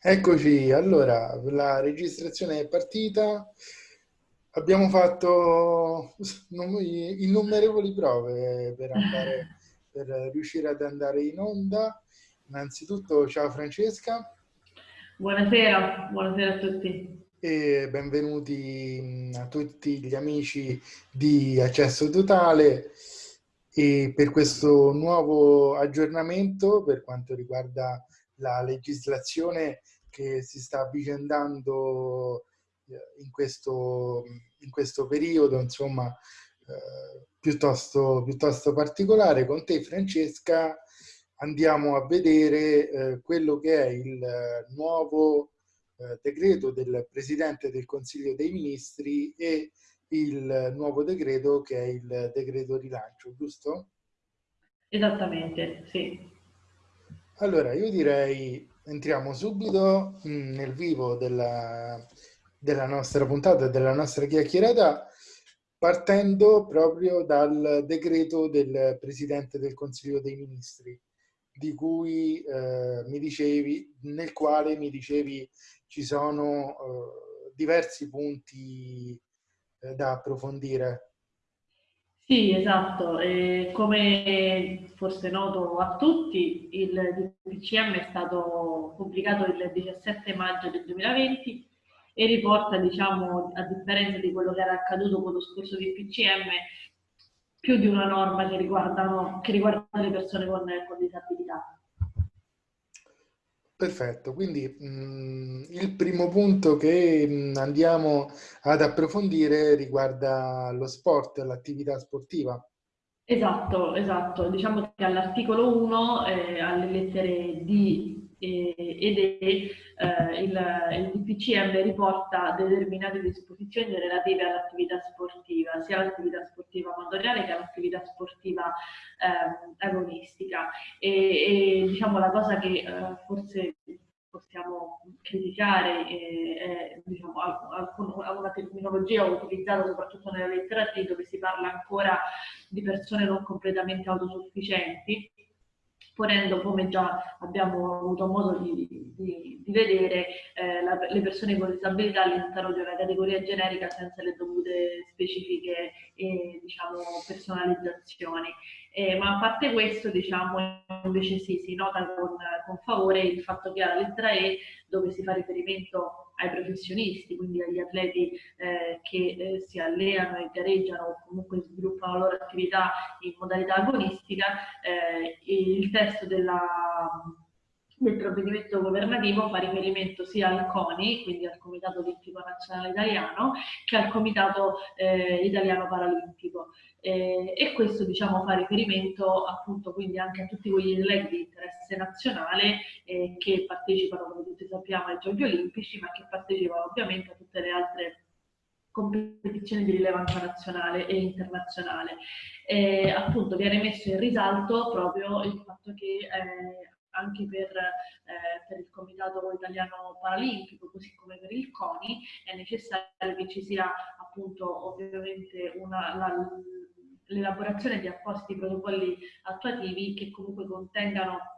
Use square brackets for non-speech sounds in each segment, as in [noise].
Eccoci, allora la registrazione è partita, abbiamo fatto innumerevoli prove per, andare, [laughs] per riuscire ad andare in onda. Innanzitutto ciao Francesca. Buonasera, buonasera a tutti. E benvenuti a tutti gli amici di Accesso Totale e per questo nuovo aggiornamento per quanto riguarda la legislazione che si sta avvicendando eh, in questo, in questo periodo, insomma, eh, piuttosto, piuttosto particolare. Con te, Francesca, andiamo a vedere eh, quello che è il nuovo eh, decreto del Presidente del Consiglio dei Ministri e il nuovo decreto che è il decreto rilancio, giusto? Esattamente, sì. Allora, io direi entriamo subito mm, nel vivo della, della nostra puntata, della nostra chiacchierata, partendo proprio dal decreto del Presidente del Consiglio dei Ministri, di cui eh, mi dicevi, nel quale mi dicevi ci sono eh, diversi punti eh, da approfondire. Sì, esatto. E come forse noto a tutti, il DPCM è stato pubblicato il 17 maggio del 2020 e riporta, diciamo, a differenza di quello che era accaduto con lo scorso DPCM, più di una norma che, che riguarda le persone con, con disabilità. Perfetto, quindi mh, mm, il primo punto che mh, mm, andiamo ad approfondire riguarda lo sport, l'attività sportiva. Esatto, esatto. Diciamo che all'articolo 1, eh, alle lettere D ed E eh, il, il DPCM riporta determinate disposizioni relative all'attività sportiva, sia all'attività sportiva amatoriale che all'attività sportiva eh, agonistica. E, e, diciamo la cosa che eh, forse possiamo criticare è diciamo, una terminologia utilizzata soprattutto nella lettera T dove si parla ancora di persone non completamente autosufficienti ponendo, come già abbiamo avuto modo di, di, di vedere, eh, la, le persone con disabilità all'interno di una categoria generica senza le dovute specifiche e diciamo, personalizzazioni. Eh, ma a parte questo, diciamo, invece sì, si nota con, con favore il fatto che alla lettera E, dove si fa riferimento ai professionisti, quindi agli atleti eh, che eh, si allenano e gareggiano o comunque sviluppano la loro attività in modalità agonistica, eh, il testo della, del provvedimento governativo fa riferimento sia al CONI, quindi al Comitato Olimpico Nazionale Italiano, che al Comitato eh, Italiano Paralimpico. Eh, e questo diciamo, fa riferimento appunto quindi anche a tutti quegli atleti di interesse nazionale eh, che partecipano, come tutti sappiamo, ai Giochi Olimpici, ma che partecipano ovviamente a tutte le altre competizioni di rilevanza nazionale e internazionale. Eh, appunto viene messo in risalto proprio il fatto che eh, anche per, eh, per, il Comitato Italiano Paralimpico, così come per il CONI, è necessario che ci sia appunto ovviamente l'elaborazione di appositi protocolli attuativi che comunque contengano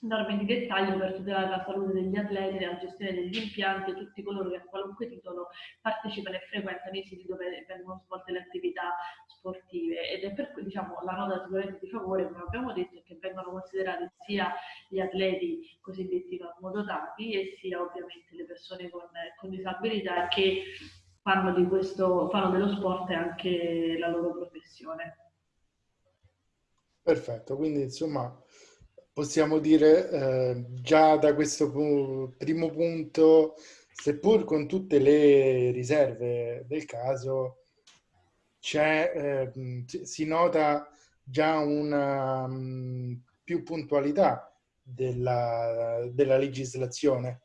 norme di dettaglio per tutelare la salute degli atleti, la gestione degli impianti e tutti coloro che a qualunque titolo partecipano e frequentano i siti dove vengono svolte le attività sportive ed è per cui diciamo, la nota sicuramente di favore, come abbiamo detto, è che vengono considerati sia gli atleti cosiddetti normodotati e sia ovviamente le persone con, con disabilità che fanno, di questo, fanno dello sport anche la loro professione. Perfetto, quindi insomma possiamo dire eh, già da questo pu primo punto, seppur con tutte le riserve del caso, eh, si nota già una um, più puntualità della, della legislazione.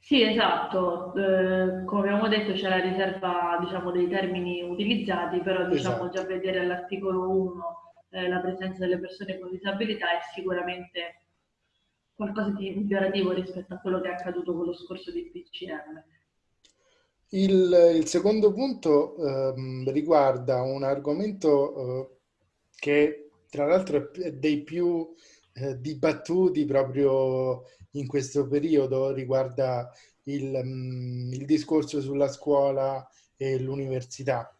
Sì, esatto. Eh, come abbiamo detto c'è la riserva diciamo, dei termini utilizzati, però diciamo esatto. già vedere all'articolo 1 eh, la presenza delle persone con disabilità è sicuramente qualcosa di migliorativo rispetto a quello che è accaduto con lo scorso di PCM. Il, il secondo punto ehm, riguarda un argomento eh, che tra l'altro è dei più eh, dibattuti proprio in questo periodo riguarda il, mm, il discorso sulla scuola e l'università.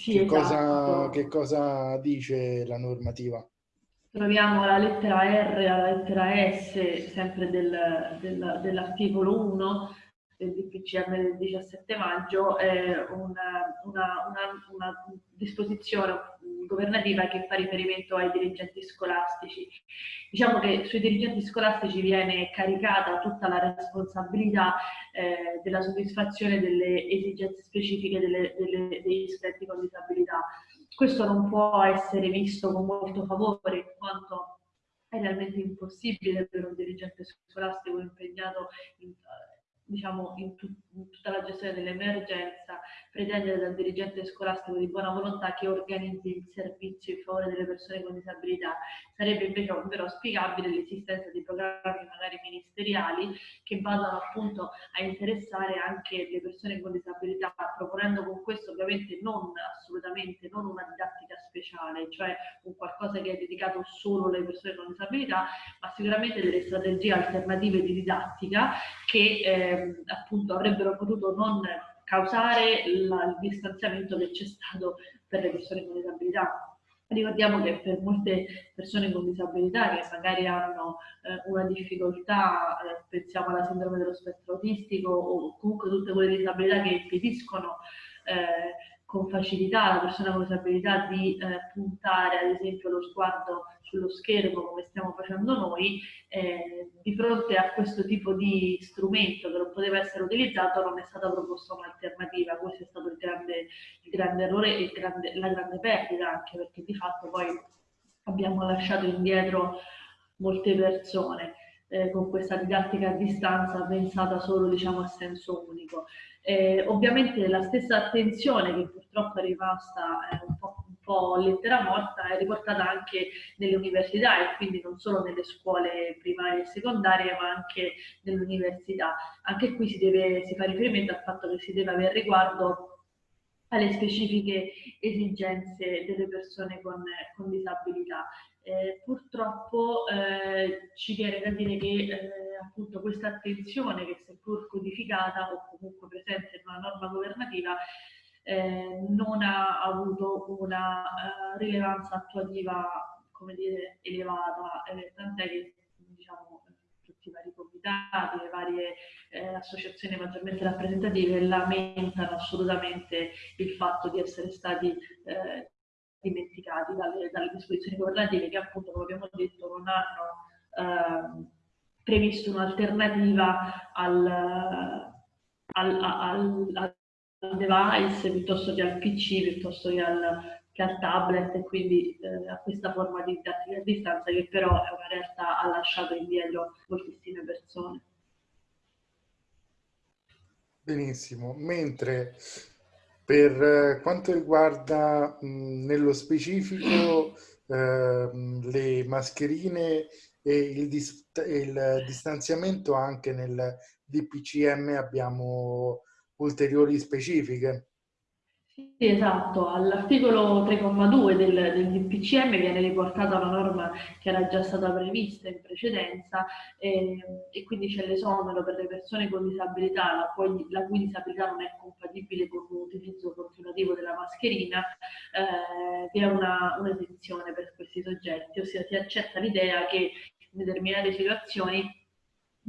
Sì, che, esatto. cosa, che cosa dice la normativa? Troviamo la lettera R e la lettera S sempre del, del, dell'articolo 1 del DPCM del 17 maggio è una, una, una, una, disposizione governativa che fa riferimento ai dirigenti scolastici. Diciamo che sui dirigenti scolastici viene caricata tutta la responsabilità eh, della soddisfazione delle esigenze specifiche delle, delle, degli studenti con disabilità. Questo non può essere visto con molto favore in quanto è realmente impossibile per un dirigente scolastico impegnato in, diciamo, in, tu, in, tutta la gestione dell'emergenza, pretendere dal dirigente scolastico di buona volontà che organizzi il servizio in favore delle persone con disabilità. Sarebbe invece ovvero auspicabile l'esistenza di programmi magari ministeriali che vadano appunto a interessare anche le persone con disabilità, proponendo con questo ovviamente non assolutamente non una didattica speciale, cioè un qualcosa che è dedicato solo alle persone con disabilità, ma sicuramente delle strategie alternative di didattica che eh, Ehm, appunto avrebbero potuto non causare la, il distanziamento che c'è stato per le persone con disabilità. Ricordiamo che per molte persone con disabilità che magari hanno eh, una difficoltà, eh, pensiamo alla sindrome dello spettro autistico o comunque tutte quelle disabilità che impediscono eh, con facilità la persona con disabilità di eh, puntare ad esempio lo sguardo sullo schermo come stiamo facendo noi, eh, di fronte a questo tipo di strumento che non poteva essere utilizzato non è stata proposta un'alternativa, questo è stato il grande, il grande errore e la grande perdita anche perché di fatto poi abbiamo lasciato indietro molte persone. Eh, con questa didattica a distanza pensata solo diciamo, a senso unico. Eh, ovviamente la stessa attenzione che purtroppo è rimasta eh, un po' po' lettera morta è riportata anche nelle università e quindi non solo nelle scuole primarie e secondarie ma anche nell'università. Anche qui si, deve, si fa riferimento al fatto che si deve avere riguardo alle specifiche esigenze delle persone con, con disabilità. Eh, purtroppo eh, ci viene da dire che eh, appunto questa attenzione che seppur codificata o comunque presente in una norma governativa eh, non ha avuto una uh, rilevanza attuativa come dire, elevata, eh, tant'è che diciamo, tutti i vari comitati, le varie eh, associazioni maggiormente rappresentative lamentano assolutamente il fatto di essere stati eh, dimenticati dalle, dalle, disposizioni governative che appunto, come abbiamo detto, non hanno ehm, previsto un'alternativa al, al, al, al device piuttosto che al PC, piuttosto che al, che tablet e quindi eh, a questa forma di didattica a distanza che però è una realtà ha lasciato indietro moltissime persone. Benissimo, mentre per eh, quanto riguarda mh, nello specifico eh, le mascherine e il, dis il distanziamento anche nel DPCM abbiamo ulteriori specifiche. Sì, esatto. All'articolo 3,2 del, del DPCM viene riportata una norma che era già stata prevista in precedenza eh, e quindi c'è l'esonero per le persone con disabilità la cui, la cui, disabilità non è compatibile con l'utilizzo continuativo della mascherina, eh, è un'esenzione per questi soggetti, ossia si accetta l'idea che in determinate situazioni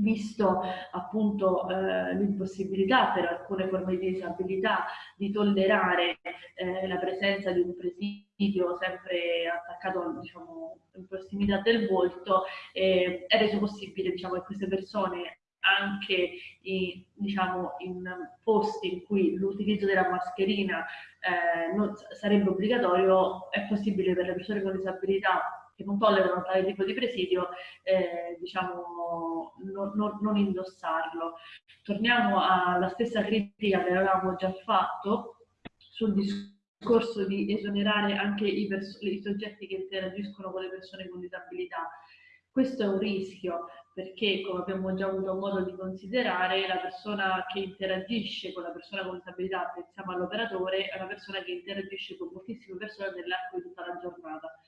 visto appunto eh, l'impossibilità per alcune forme di disabilità di tollerare eh, la presenza di un presidio sempre attaccato diciamo, in prossimità del volto, eh, è reso possibile diciamo, che queste persone anche in, diciamo, in posti in cui l'utilizzo della mascherina eh, non sarebbe obbligatorio, è possibile per le persone con disabilità che non tollerano tale tipo di presidio, eh, diciamo, non, non, non, indossarlo. Torniamo alla stessa critica che avevamo già fatto sul discorso di esonerare anche i, i soggetti che interagiscono con le persone con disabilità. Questo è un rischio perché, come abbiamo già avuto modo di considerare, la persona che interagisce con la persona con disabilità, pensiamo all'operatore, è una persona che interagisce con moltissime persone nell'arco di tutta la giornata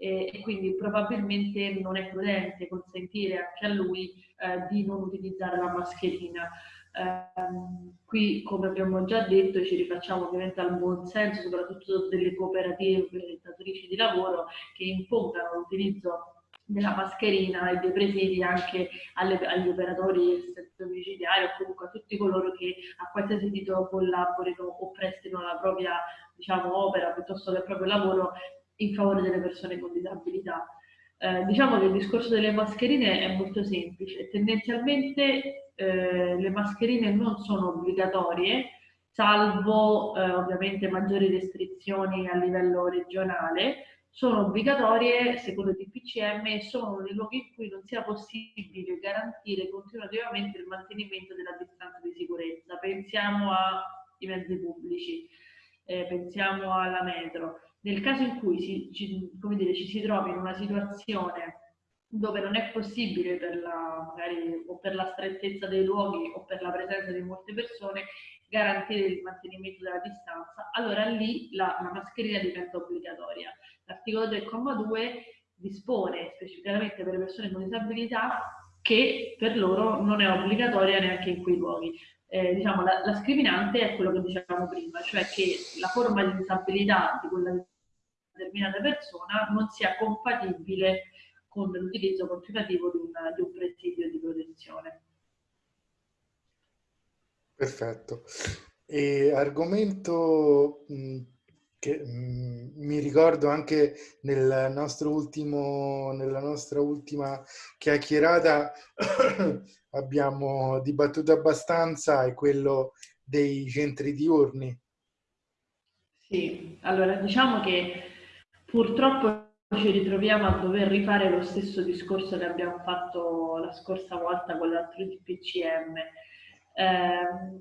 e, quindi probabilmente non è prudente consentire anche a lui eh, di non utilizzare la mascherina. Eh, qui, come abbiamo già detto, ci rifacciamo ovviamente al buon senso, soprattutto delle cooperative datorici di lavoro che impongano l'utilizzo della mascherina e dei presidi anche alle, agli operatori del settore domiciliare o comunque a tutti coloro che a qualsiasi titolo collaborino o prestino la propria diciamo, opera piuttosto che il proprio lavoro in favore delle persone con disabilità. Eh, diciamo che il discorso delle mascherine è molto semplice, tendenzialmente eh, le mascherine non sono obbligatorie, salvo eh, ovviamente maggiori restrizioni a livello regionale, sono obbligatorie secondo il DPCM e sono nei luoghi in cui non sia possibile garantire continuativamente il mantenimento della distanza di sicurezza. Pensiamo ai mezzi pubblici, eh, pensiamo alla metro. Nel caso in cui si, ci, dire, ci si trovi in una situazione dove non è possibile per la, magari, o per la strettezza dei luoghi o per la presenza di molte persone garantire il mantenimento della distanza, allora lì la, la mascherina diventa obbligatoria. L'articolo 3,2 dispone specificamente per le persone con disabilità che per loro non è obbligatoria neanche in quei luoghi. Eh, diciamo, la, la, scriminante è quello che dicevamo prima, cioè che la forma di disabilità di quella determinata persona non sia compatibile con l'utilizzo continuativo di, una, di un presidio di protezione. Perfetto. E argomento mh, che mm, mi ricordo anche nel ultimo, nella nostra ultima chiacchierata [coughs] abbiamo dibattuto abbastanza, è quello dei centri diurni. Sì, allora diciamo che purtroppo ci ritroviamo a dover rifare lo stesso discorso che abbiamo fatto la scorsa volta con l'altro DPCM. Eh,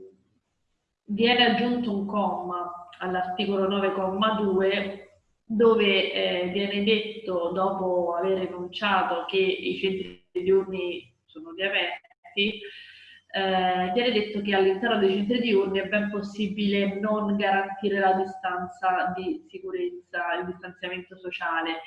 viene aggiunto un comma all'articolo 9,2 dove eh, viene detto, dopo aver enunciato che i centri diurni sono riaperti, eh, viene detto che all'interno dei centri diurni è ben possibile non garantire la distanza di sicurezza, il distanziamento sociale.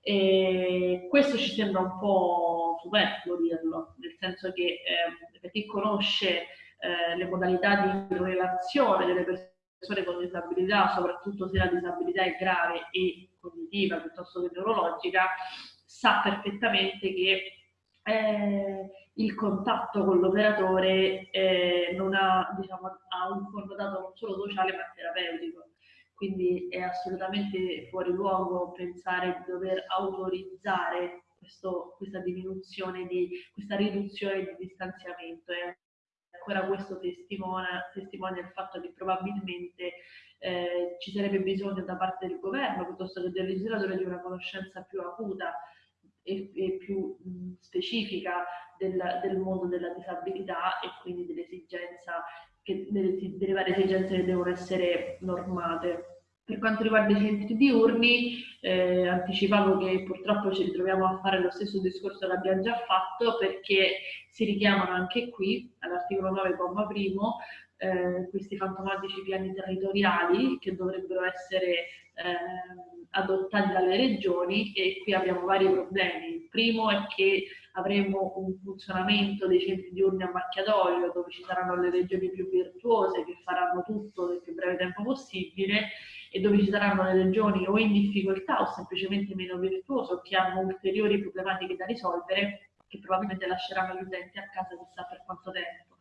E questo ci sembra un po' superfluo dirlo, nel senso che eh, per chi conosce eh, le modalità di relazione delle persone con disabilità, soprattutto se la disabilità è grave e cognitiva piuttosto che neurologica, sa perfettamente che eh, il contatto con l'operatore eh, non ha, diciamo, ha un connotato non solo sociale ma terapeutico. Quindi è assolutamente fuori luogo pensare di dover autorizzare questo, questa diminuzione di questa riduzione di distanziamento. È ancora questo testimonia, testimonia il fatto che probabilmente eh, ci sarebbe bisogno da parte del governo piuttosto che del legislatore di una conoscenza più acuta e, e più mh, specifica del, del, mondo della disabilità e quindi dell'esigenza delle, delle varie esigenze che devono essere normate. Per quanto riguarda i centri diurni, eh, anticipavo che purtroppo ci ritroviamo a fare lo stesso discorso che abbiamo già fatto perché si richiamano anche qui all'articolo 9, comma primo, eh, questi fantomatici piani territoriali che dovrebbero essere eh, adottati dalle regioni e qui abbiamo vari problemi. Il primo è che avremo un funzionamento dei centri diurni a macchia d'olio dove ci saranno le regioni più virtuose che faranno tutto nel più breve tempo possibile e dove ci saranno le regioni o in difficoltà o semplicemente meno virtuose o che hanno ulteriori problematiche da risolvere che probabilmente lasceranno gli utenti a casa chissà per quanto tempo.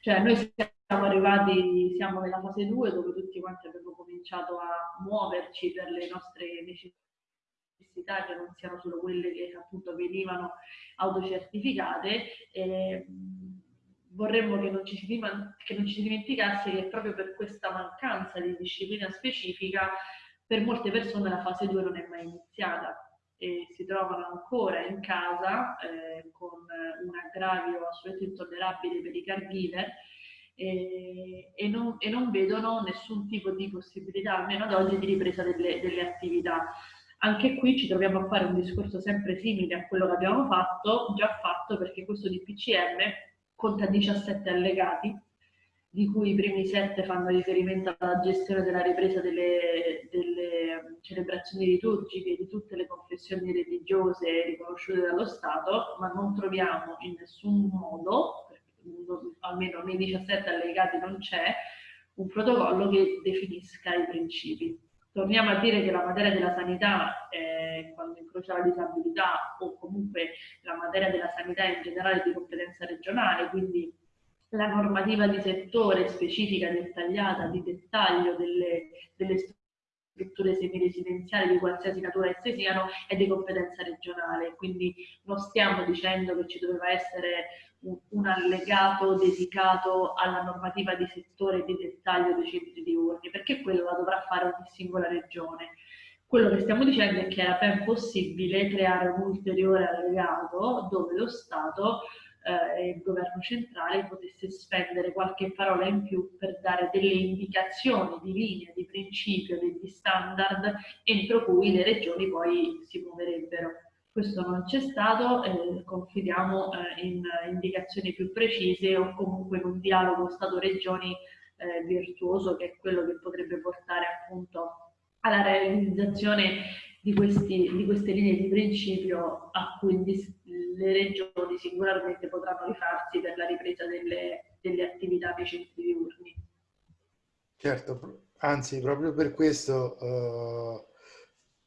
Cioè noi siamo arrivati, siamo nella fase 2 dove tutti quanti abbiamo cominciato a muoverci per le nostre necessità che non siano solo quelle che appunto venivano autocertificate. E, vorremmo che non, che non ci si dimenticasse che proprio per questa mancanza di disciplina specifica per molte persone la fase 2 non è mai iniziata e si trovano ancora in casa eh, con un aggravio assolutamente intollerabile per i caregiver e, e, non, e, non, vedono nessun tipo di possibilità, almeno ad oggi, di ripresa delle, delle, attività. Anche qui ci troviamo a fare un discorso sempre simile a quello che abbiamo fatto, già fatto perché questo DPCM conta 17 allegati di cui i primi sette fanno riferimento alla gestione della ripresa delle, delle celebrazioni liturgiche di tutte le confessioni religiose riconosciute dallo Stato, ma non troviamo in nessun modo, almeno nei 17 allegati non c'è, un protocollo che definisca i principi. Torniamo a dire che la materia della sanità, eh, quando incrocia la disabilità o comunque la materia della sanità in generale di competenza regionale, quindi la normativa di settore specifica, dettagliata, di dettaglio delle, delle strutture semiresidenziali di qualsiasi natura esse siano è di competenza regionale, quindi non stiamo dicendo che ci doveva essere un, un allegato dedicato alla normativa di settore di dettaglio dei centri diurni, perché quello la dovrà fare ogni singola regione. Quello che stiamo dicendo è che era ben possibile creare un ulteriore allegato dove lo Stato eh, il governo centrale potesse spendere qualche parola in più per dare delle indicazioni di linea, di principio, degli standard entro cui le regioni poi si muoverebbero. Questo non c'è stato, eh, confidiamo eh, in indicazioni più precise o comunque in un dialogo Stato-Regioni eh, virtuoso che è quello che potrebbe portare appunto alla realizzazione di, questi, di queste linee di principio a cui le regioni singolarmente potranno rifarsi per la ripresa delle, delle attività dei centri diurni. Certo, anzi proprio per questo uh,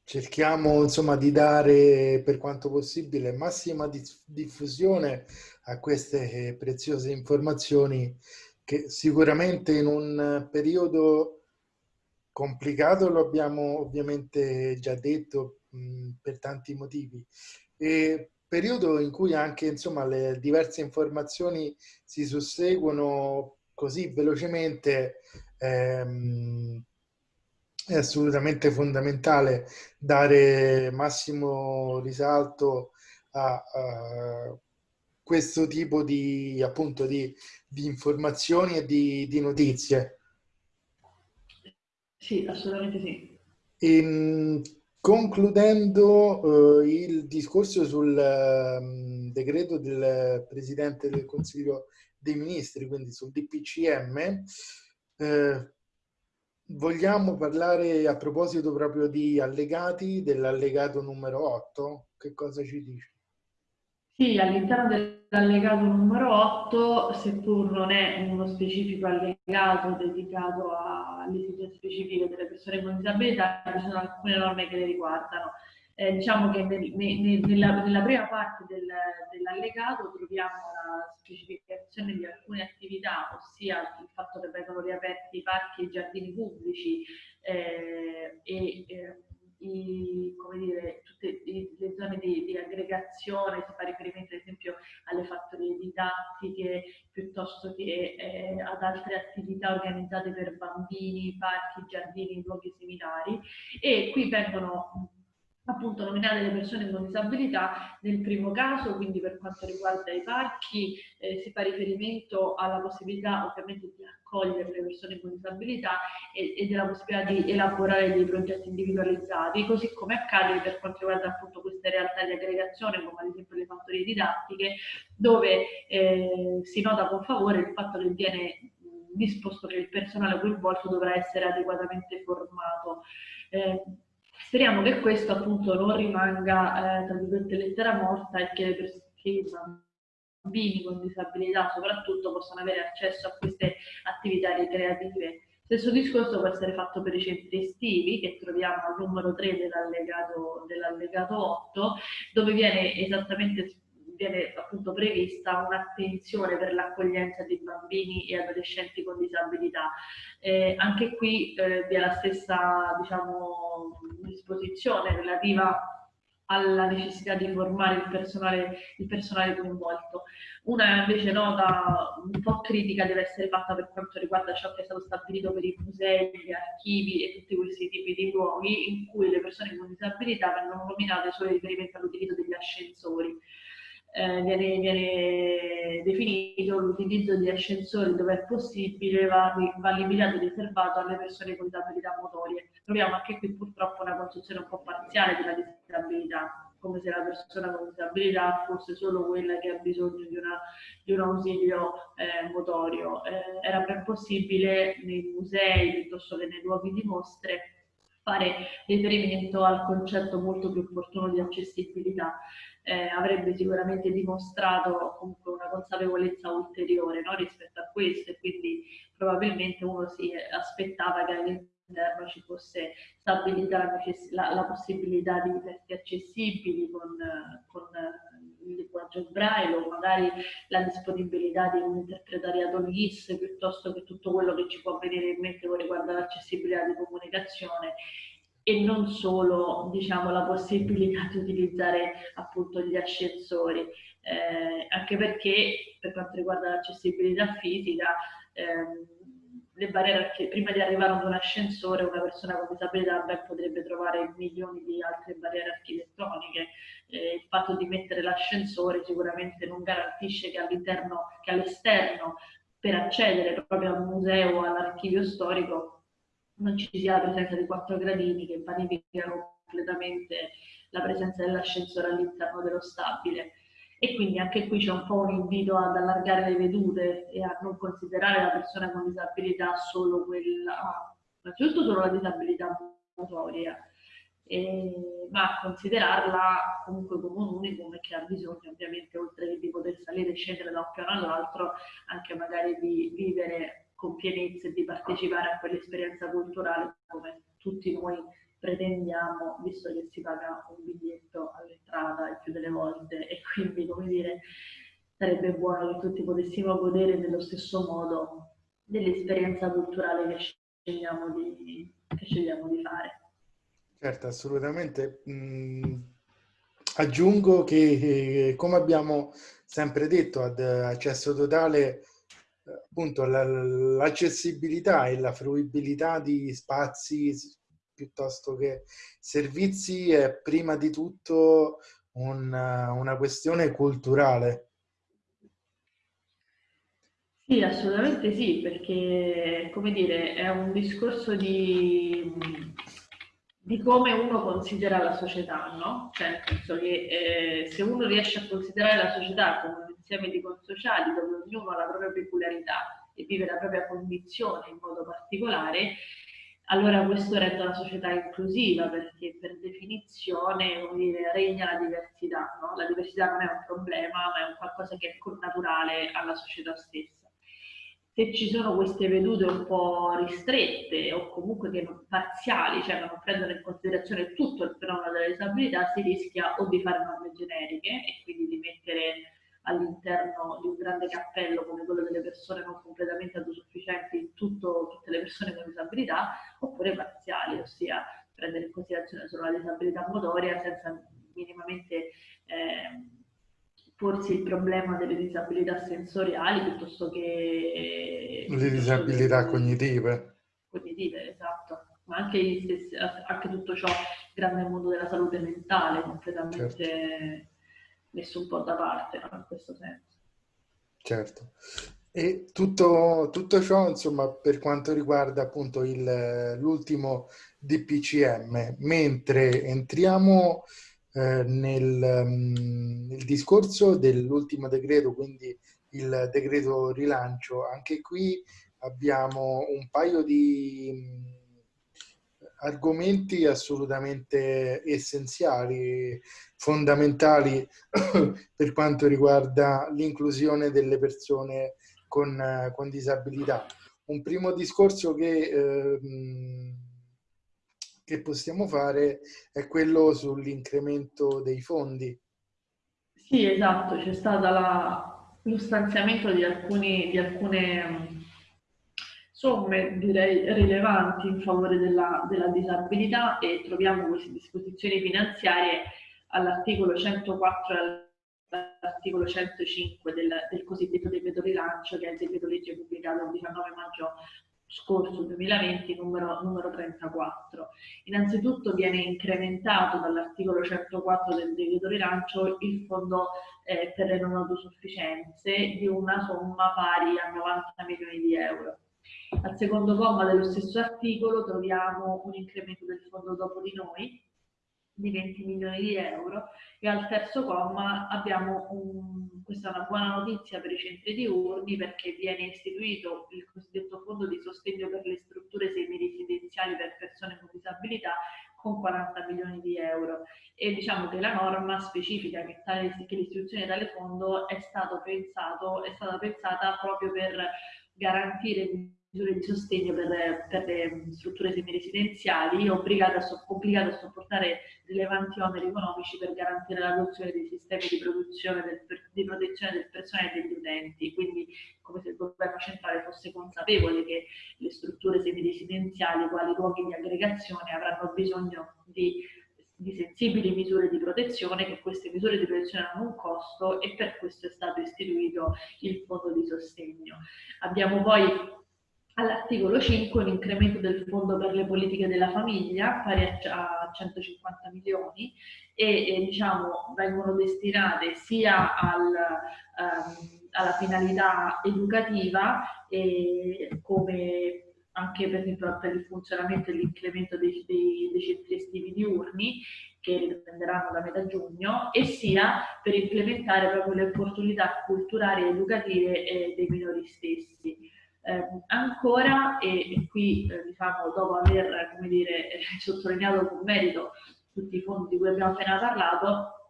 cerchiamo insomma di dare per quanto possibile massima diffusione a queste preziose informazioni che sicuramente in un periodo complicato lo abbiamo ovviamente già detto mh, per tanti motivi e periodo in cui anche insomma, le diverse informazioni si susseguono così velocemente, ehm, è assolutamente fondamentale dare massimo risalto a, a questo tipo di, appunto, di, di informazioni e di, di, notizie. Sì, assolutamente sì. E, ehm, Concludendo eh, il discorso sul um, decreto del Presidente del Consiglio dei Ministri, quindi sul DPCM, eh, vogliamo parlare a proposito proprio di allegati, dell'allegato numero 8. Che cosa ci dice? Sì, all'interno dell'allegato numero 8, seppur non è uno specifico allegato dedicato alle esigenze specifiche delle persone con disabilità, ci sono alcune norme che le riguardano. Eh, diciamo che nel, nel, nella, nella, prima parte del, dell'allegato troviamo la specificazione di alcune attività, ossia il fatto che vengono riaperti i parchi e i giardini pubblici eh, e eh, i, come dire, tutte le zone di, di, aggregazione, si fa riferimento ad esempio alle fattorie didattiche piuttosto che eh, ad altre attività organizzate per bambini, parchi, giardini, luoghi seminari. E qui vengono appunto nominate le persone con disabilità nel primo caso, quindi per quanto riguarda i parchi eh, si fa riferimento alla possibilità ovviamente di accogliere le persone con disabilità e, e, della possibilità di elaborare dei progetti individualizzati, così come accade per quanto riguarda appunto queste realtà di aggregazione come ad esempio le fattorie didattiche dove eh, si nota con favore il fatto che viene disposto che il personale coinvolto dovrà essere adeguatamente formato. Eh, Speriamo che questo appunto non rimanga eh, tra virgolette lettera morta e che, che i bambini con disabilità soprattutto possano avere accesso a queste attività ricreative. Stesso discorso può essere fatto per i centri estivi che troviamo al numero 3 dell'allegato, dell'allegato 8 dove viene esattamente viene appunto prevista un'attenzione per l'accoglienza di bambini e adolescenti con disabilità. Eh, anche qui eh, vi è la stessa diciamo, disposizione relativa alla necessità di formare il personale, il personale coinvolto. Una invece nota un po' critica deve essere fatta per quanto riguarda ciò che è stato stabilito per i musei, gli archivi e tutti questi tipi di luoghi in cui le persone con disabilità vengono nominate solo in riferimento all'utilizzo degli ascensori eh, viene, viene, definito l'utilizzo di ascensori dove è possibile va, va limitato e riservato alle persone con disabilità motorie. Troviamo anche qui purtroppo una concezione un po' parziale della disabilità. come se la persona con disabilità fosse solo quella che ha bisogno di, una, di un ausilio eh, motorio. Eh, era ben possibile nei musei piuttosto che nei luoghi di mostre fare riferimento al concetto molto più opportuno di accessibilità. Eh, avrebbe sicuramente dimostrato comunque una consapevolezza ulteriore no, rispetto a questo e quindi probabilmente uno si aspettava che all'interno ci fosse stabilita la, la, possibilità di testi accessibili con, con il linguaggio braille o magari la disponibilità di un interpretariato LIS piuttosto che tutto quello che ci può venire in mente con riguardo all'accessibilità di comunicazione e non solo diciamo, la possibilità di utilizzare appunto gli ascensori, eh, anche perché per quanto riguarda l'accessibilità fisica ehm, le barriere che prima di arrivare ad un ascensore una persona con disabilità ben potrebbe trovare milioni di altre barriere architettoniche. Eh, il fatto di mettere l'ascensore sicuramente non garantisce che all'interno, che all'esterno, per accedere proprio al museo o all'archivio storico, non ci sia la presenza di quattro gradini che vanificano completamente la presenza dell'ascensore all'interno dello stabile e quindi anche qui c'è un po' un invito ad allargare le vedute e a non considerare la persona con disabilità solo quella, innanzitutto solo la disabilità motoria, eh, ma a considerarla comunque come un unicum e che ha bisogno ovviamente oltre che di poter salire e scendere da un piano all'altro anche magari di vivere con pienezza e di partecipare a quell'esperienza culturale come tutti noi pretendiamo, visto che si paga un biglietto all'entrata il più delle volte e quindi, come dire, sarebbe buono che tutti potessimo godere nello stesso modo dell'esperienza culturale che scegliamo di, che scegliamo di fare. Certo, assolutamente. Mm, aggiungo che, eh, come abbiamo sempre detto, ad accesso totale, appunto l'accessibilità e la fruibilità di spazi piuttosto che servizi è prima di tutto un, una questione culturale. Sì, assolutamente sì, perché come dire, è un discorso di, di come uno considera la società, no? Cioè, nel senso che eh, se uno riesce a considerare la società come un insieme di consociali dove ognuno ha la propria peculiarità e vive la propria condizione in modo particolare, allora questo rende una società inclusiva perché per definizione dire, regna la diversità. No? La diversità non è un problema, ma è un qualcosa che è naturale alla società stessa. Se ci sono queste vedute un po' ristrette o comunque che non, parziali, cioè non prendono in considerazione tutto il fenomeno della disabilità, si rischia o di fare norme generiche e quindi di mettere all'interno di un grande cappello come quello delle persone non completamente autosufficienti, tutto, tutte le persone con disabilità, oppure parziali, ossia prendere in considerazione solo la disabilità motoria senza minimamente eh, porsi il problema delle disabilità sensoriali piuttosto che... Le disabilità che, cognitive. Cognitive, esatto. Ma anche, stessi, anche tutto ciò, il grande mondo della salute mentale, completamente... Certo messo un po' da parte no? in questo senso. Certo. E tutto, tutto ciò, insomma, per quanto riguarda appunto l'ultimo DPCM, mentre entriamo eh, nel, um, nel, discorso dell'ultimo decreto, quindi il decreto rilancio, anche qui abbiamo un paio di argomenti assolutamente essenziali, fondamentali [coughs] per quanto riguarda l'inclusione delle persone con, con, disabilità. Un primo discorso che, eh, che possiamo fare è quello sull'incremento dei fondi. Sì, esatto, c'è stato lo stanziamento di, alcuni, di alcune somme direi rilevanti in favore della, della disabilità e troviamo queste disposizioni finanziarie all'articolo 104 e all'articolo 105 del, del, cosiddetto decreto rilancio che è il decreto legge pubblicato il 19 maggio scorso 2020 numero, numero 34. Innanzitutto viene incrementato dall'articolo 104 del decreto rilancio il fondo eh, per le non autosufficienze di una somma pari a 90 milioni di euro al secondo comma dello stesso articolo troviamo un incremento del fondo dopo di noi di 20 milioni di euro e al terzo comma abbiamo un, questa è una buona notizia per i centri diurni perché viene istituito il cosiddetto fondo di sostegno per le strutture semi-residenziali per persone con disabilità con 40 milioni di euro. E diciamo che la norma specifica che, tale, che l'istituzione di tale fondo è, stato pensato, è stata pensata proprio per garantire misure di sostegno per, per le strutture semiresidenziali obbligate a, obbligate a sopportare rilevanti oneri economici per garantire l'adozione dei sistemi di, del, di protezione del personale e degli utenti. Quindi come se il governo centrale fosse consapevole che le strutture semiresidenziali, quali luoghi di aggregazione, avranno bisogno di di sensibili misure di protezione, che queste misure di protezione hanno un costo e per questo è stato istituito il fondo di sostegno. Abbiamo poi all'articolo 5 un incremento del fondo per le politiche della famiglia pari a 150 milioni e, e diciamo vengono destinate sia al, um, alla finalità educativa come anche per esempio per il funzionamento e l'incremento dei, dei, dei centri estivi diurni che riprenderanno da metà giugno e sia per implementare proprio le opportunità culturali e educative eh, dei minori stessi. Eh, ancora, e, e qui eh, diciamo dopo aver dire, [laughs] sottolineato con merito tutti i fondi di cui abbiamo appena parlato,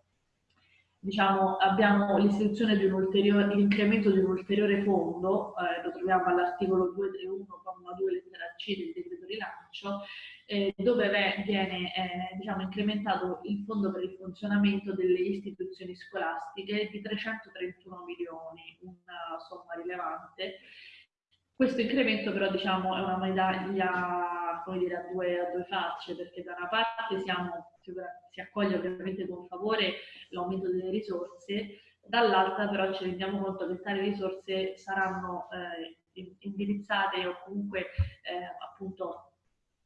diciamo, abbiamo l'istituzione di un ulteriore, l'incremento di un ulteriore fondo, eh, lo troviamo all'articolo 231,2 lettera C del decreto rilancio, eh, dove viene eh, diciamo, incrementato il fondo per il funzionamento delle istituzioni scolastiche di 331 milioni, una somma rilevante. Questo incremento però diciamo, è una medaglia dire, a, due, a due facce, perché da una parte siamo si accoglie ovviamente con favore l'aumento delle risorse, dall'altra però ci rendiamo conto che tali risorse saranno eh, indirizzate o comunque eh, appunto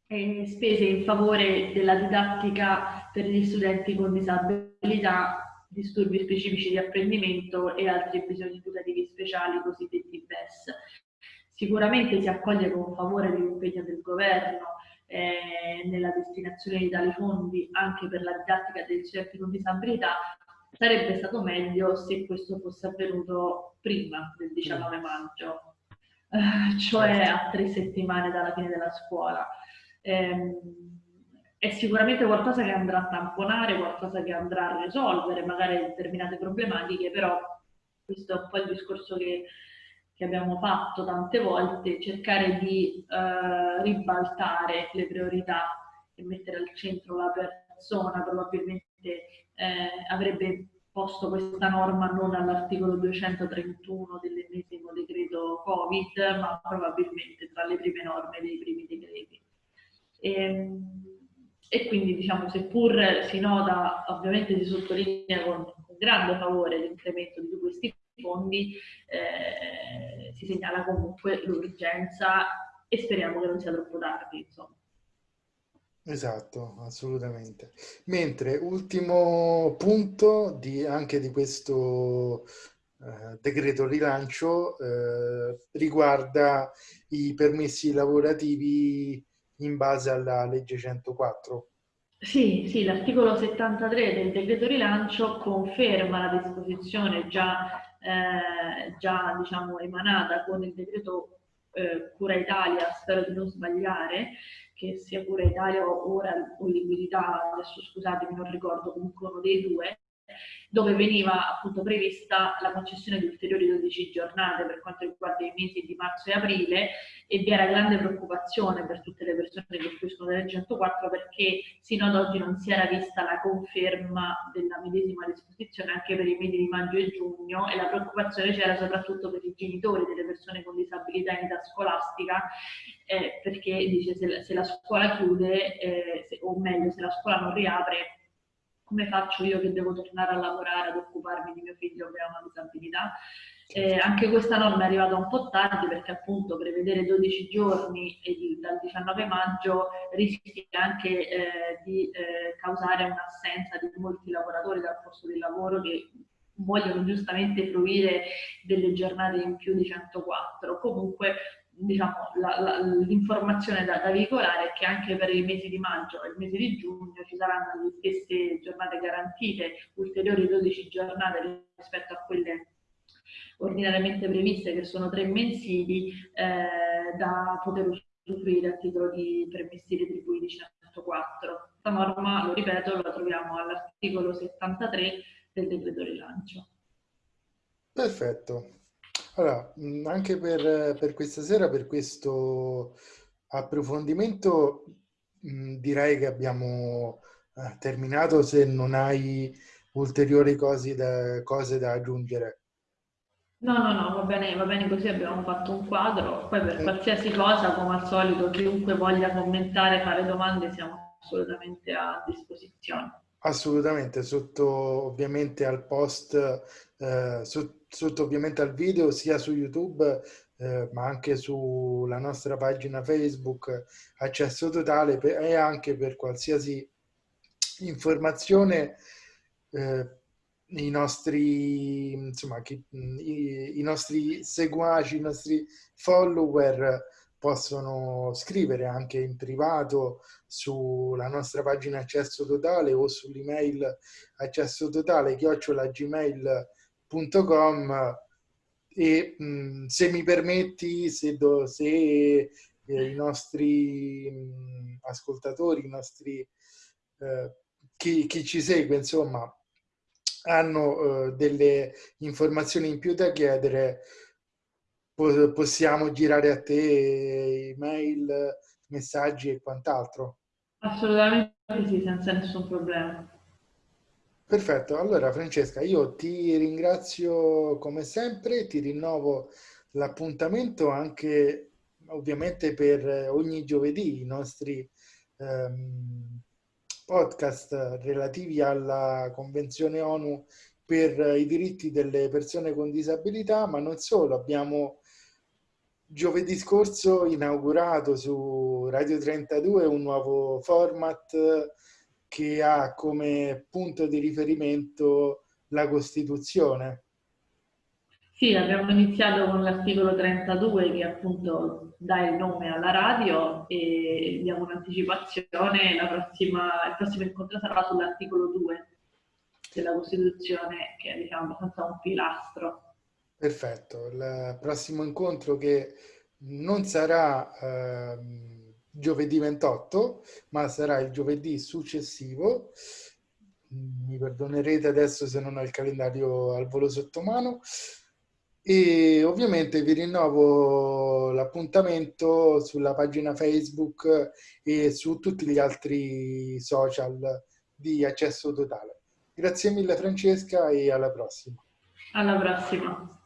eh, spese in favore della didattica per gli studenti con disabilità, disturbi specifici di apprendimento e altri bisogni educativi speciali cosiddetti BES. Sicuramente si accoglie con favore l'impegno del governo eh, nella destinazione di tali fondi anche per la didattica degli studenti con disabilità, sarebbe stato meglio se questo fosse avvenuto prima del 19 maggio, eh, cioè a tre settimane dalla fine della scuola. Eh, è sicuramente qualcosa che andrà a tamponare, qualcosa che andrà a risolvere magari determinate problematiche, però questo è un po' il discorso che che abbiamo fatto tante volte, cercare di eh, ribaltare le priorità e mettere al centro la persona, probabilmente eh, avrebbe posto questa norma non all'articolo 231 dell'ennesimo decreto Covid, ma probabilmente tra le prime norme dei primi decreti. E, ehm, e quindi diciamo, seppur si nota, ovviamente si sottolinea con, con grande favore l'incremento di questi fondi, eh, si segnala comunque l'urgenza e speriamo che non sia troppo tardi. Insomma. Esatto, assolutamente. Mentre ultimo punto di, anche di questo eh, decreto rilancio eh, riguarda i permessi lavorativi in base alla legge 104. Sì, sì, l'articolo 73 del decreto rilancio conferma la disposizione già eh, già diciamo, emanata con il decreto eh, Cura Italia, spero di non sbagliare, che sia Cura Italia o ora o liquidità, adesso scusatemi non ricordo comunque uno dei due, dove veniva appunto prevista la concessione di ulteriori 12 giornate per quanto riguarda i mesi di marzo e aprile e vi era grande preoccupazione per tutte le persone che fruiscono della 104 perché sino ad oggi non si era vista la conferma della medesima disposizione anche per i mesi di maggio e giugno e la preoccupazione c'era soprattutto per i genitori delle persone con disabilità in età scolastica eh, perché dice se la, se la scuola chiude eh, se, o meglio se la scuola non riapre come faccio io che devo tornare a lavorare ad occuparmi di mio figlio che ha una disabilità. Eh, anche questa norma è arrivata un po' tardi perché appunto prevedere 12 giorni di, dal 19 maggio rischia anche eh, di eh, causare un'assenza di molti lavoratori dal posto di lavoro che vogliono giustamente fruire delle giornate in più di 104. Comunque diciamo, l'informazione da, da, veicolare è che anche per i mesi di maggio e il mese di giugno ci saranno le stesse giornate garantite, ulteriori 12 giornate rispetto a quelle ordinariamente previste, che sono tre mensili, eh, da poter usufruire a titolo di mensili retribuiti 104. Questa norma, lo ripeto, la troviamo all'articolo 73 del decreto rilancio. Perfetto. Allora, anche per, per questa sera, per questo approfondimento, direi che abbiamo eh, terminato se non hai ulteriori cose da, cose da aggiungere. No, no, no, va bene, va bene così, abbiamo fatto un quadro, poi per eh. qualsiasi cosa, come al solito, chiunque voglia commentare, fare domande, siamo assolutamente a disposizione. Assolutamente, sotto ovviamente al post, eh, sotto, sotto ovviamente al video, sia su YouTube, eh, ma anche sulla nostra pagina Facebook, accesso totale, e anche per qualsiasi informazione eh, i nostri, insomma, chi, i, i, nostri seguaci, i nostri follower possono scrivere anche in privato sulla nostra pagina accesso totale o sull'email accesso totale chiocciolagmail.com e mh, se mi permetti, se, do, se eh, i nostri mh, ascoltatori, i nostri, eh, chi, chi ci segue, insomma, hanno eh, delle informazioni in più da chiedere, po possiamo girare a te email, messaggi e quant'altro? Assolutamente sì, senza nessun problema. Perfetto, allora Francesca, io ti ringrazio come sempre, ti rinnovo l'appuntamento anche ovviamente per ogni giovedì i nostri ehm, podcast relativi alla Convenzione ONU per i diritti delle persone con disabilità, ma non solo, abbiamo giovedì scorso inaugurato su Radio 32 un nuovo format che ha come punto di riferimento la Costituzione. Sì, abbiamo iniziato con l'articolo 32 che appunto dà il nome alla radio e diamo un'anticipazione, il prossimo incontro sarà sull'articolo 2 della Costituzione che è diciamo abbastanza un pilastro. Perfetto, il prossimo incontro che non sarà eh, giovedì 28 ma sarà il giovedì successivo mi perdonerete adesso se non ho il calendario al volo sotto mano e ovviamente vi rinnovo l'appuntamento sulla pagina Facebook e su tutti gli altri social di accesso totale. Grazie mille Francesca e alla prossima. Alla prossima.